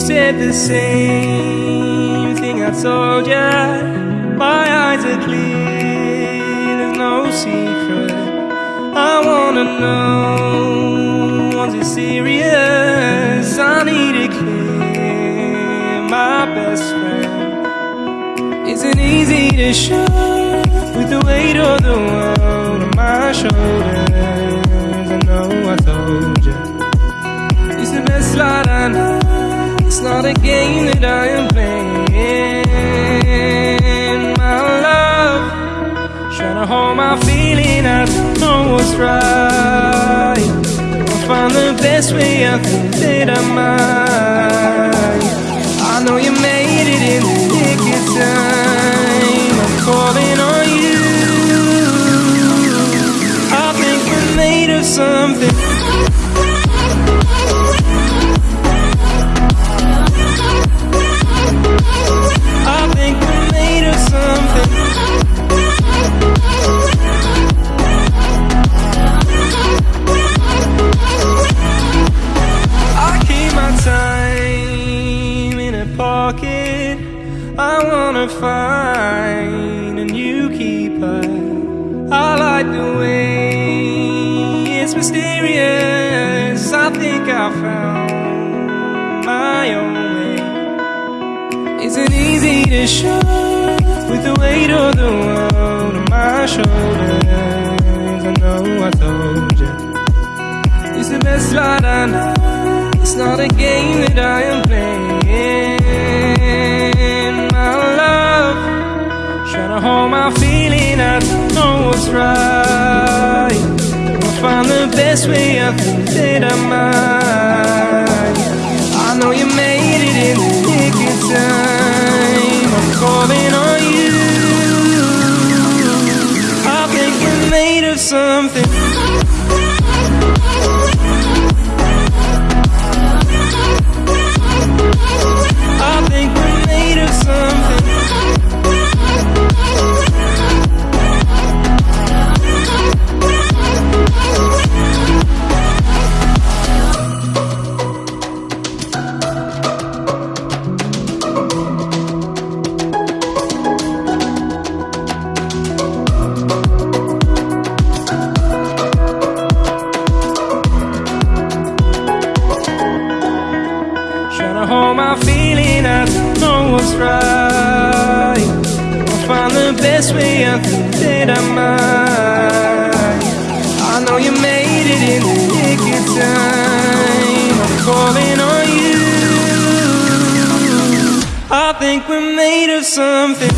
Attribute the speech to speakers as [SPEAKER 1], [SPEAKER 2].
[SPEAKER 1] said the same thing I told ya. My eyes are clear, there's no secret. I wanna know, was it serious? I need it clear, my best friend. Isn't easy to show with the weight of the world on my shoulders. Not a game that I am playing. My love, trying to hold my feeling. I don't know what's right. I'll find the best way. I think that I might. I know you made it in the nick of time. I'm calling on you. I think we're made of something. Wanna find a new keeper. I like the way it's mysterious. I think I found my own way. Isn't easy to show with the weight of the world on my shoulders. I know I told you. It's the best light I know. It's not a game that I am playing. Best way. I think that I might. I know you made it in the nick of time. I'm calling on you. I think we're made of something. Right. I'll find the best way, I think that I might. I know you made it in the nick of time. I'm calling on you. I think we're made of something.